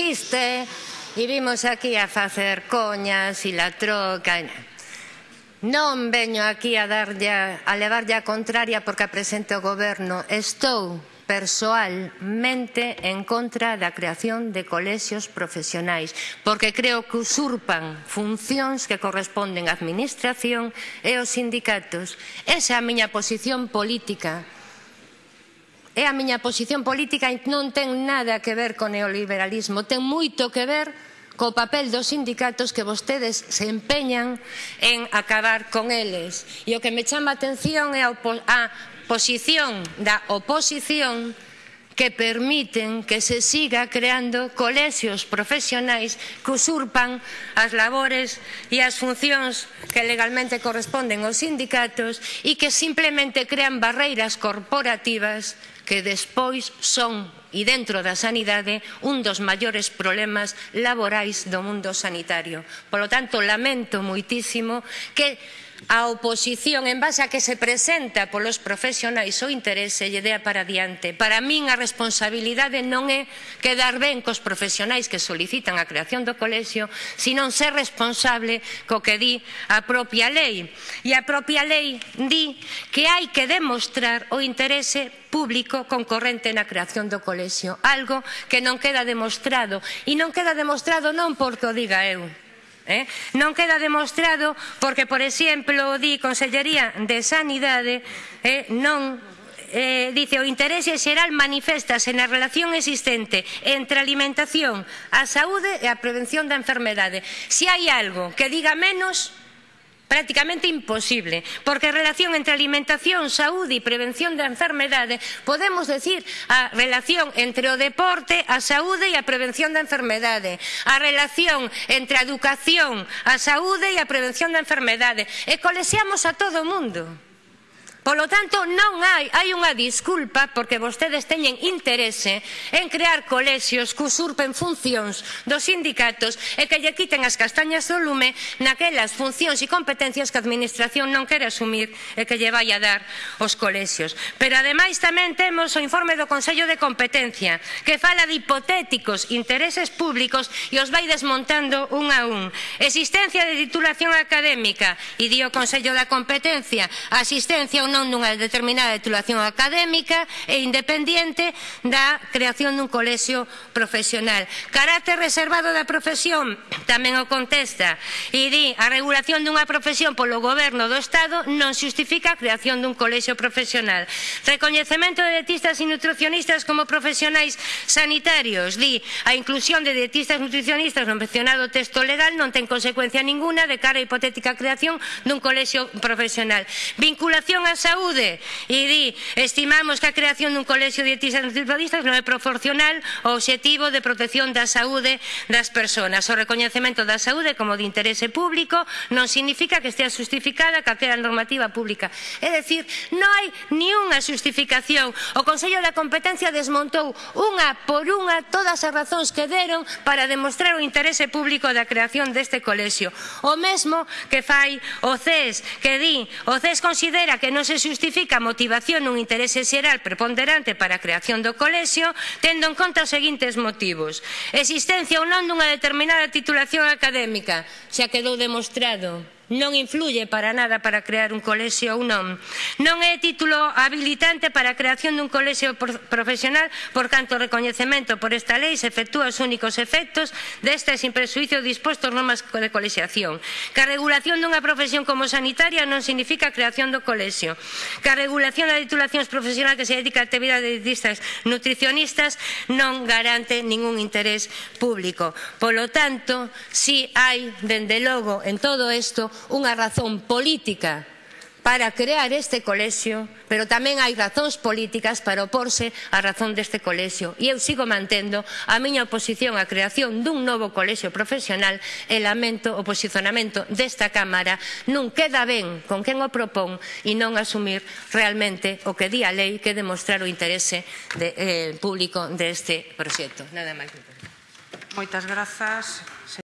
chiste e vimos aquí a facer coñas e la troca. Non veño aquí a, darlle, a levarlle a contraria porque a presente o goberno. Estou persoalmente en contra da creación de colexios profesionais, porque creo que usurpan funcións que corresponden á administración e aos sindicatos. Esa é a miña posición política é a miña posición política e non ten nada que ver co neoliberalismo, ten moito que ver co papel dos sindicatos que vostedes se empeñan en acabar con eles. E o que me chama a atención é a, a posición da oposición que permiten que se siga creando colexios profesionais que usurpan as labores e as funcións que legalmente corresponden aos sindicatos e que simplemente crean barreiras corporativas que despois son e dentro da sanidade un dos maiores problemas laborais do mundo sanitario. Polo tanto, lamento moitísimo que a oposición en base a que se presenta polos profesionais o interese lle dea para diante. Para min a responsabilidade non é quedar ben cos profesionais que solicitan a creación do colexio, sino ser responsable co que di a propia lei. E a propia lei di que hai que demostrar o interese público concorrente na creación do colexio, algo que non queda demostrado, e non queda demostrado non porque o diga eu, Eh? Non queda demostrado porque, por exemplo, di Consellería de Sanidade eh, non eh, dice o interese xeral manifestase na relación existente entre a alimentación, a saúde e a prevención da enfermedade. Se hai algo que diga menos, prácticamente imposible, porque a relación entre alimentación, saúde e prevención da enfermedade podemos decir a relación entre o deporte, a saúde e a prevención da enfermedade, a relación entre a educación, a saúde e a prevención da enfermedade, e colexiamos a todo o mundo. Polo tanto, non hai, hai unha disculpa porque vostedes teñen interese en crear colexios que usurpen funcións dos sindicatos e que lle quiten as castañas do lume naquelas funcións e competencias que a administración non quere asumir e que lle vai a dar os colexios. Pero ademais tamén temos o informe do Consello de Competencia que fala de hipotéticos intereses públicos e os vai desmontando un a un. Existencia de titulación académica e di o Consello da Competencia, asistencia ou non creación dunha determinada titulación académica e independiente da creación dun colexio profesional. Carácter reservado da profesión tamén o contesta e di a regulación dunha profesión polo goberno do Estado non xustifica a creación dun colexio profesional. Recoñecemento de dietistas e nutricionistas como profesionais sanitarios, di a inclusión de dietistas e nutricionistas no mencionado texto legal non ten consecuencia ninguna de cara a hipotética creación dun colexio profesional. Vinculación ás Saúde e di estimamos que a creación dun colexio de dietistas nutricionistas non é proporcional ao obxectivo de protección da saúde das persoas. O recoñecemento da saúde como de interese público non significa que estea justificada calquera normativa pública. É dicir, non hai ni unha justificación. O Consello da Competencia desmontou unha por unha todas as razóns que deron para demostrar o interese público da creación deste colexio. O mesmo que fai o CES, que di, o CES considera que non se se xustifica a motivación nun interese xeral preponderante para a creación do colexio, tendo en conta os seguintes motivos. Existencia ou non dunha determinada titulación académica, xa quedou demostrado non influye para nada para crear un colexio ou non. Non é título habilitante para a creación dun colexio profesional por canto o recoñecemento por esta lei se efectúa os únicos efectos deste sin presuicio dispostos normas de colexiación. Que a regulación dunha profesión como sanitaria non significa a creación do colexio. Que a regulación da titulacións profesional que se dedica a actividade de dietistas nutricionistas non garante ningún interés público. Polo tanto, si hai, dende logo, en todo isto, unha razón política para crear este colexio, pero tamén hai razóns políticas para oporse á razón deste colexio. E eu sigo mantendo a miña oposición á creación dun novo colexio profesional e lamento o posicionamento desta Cámara. Nun queda ben con quen o propón e non asumir realmente o que di a lei que demostrar o interese de, eh, público deste proxecto. Nada máis. Moitas grazas.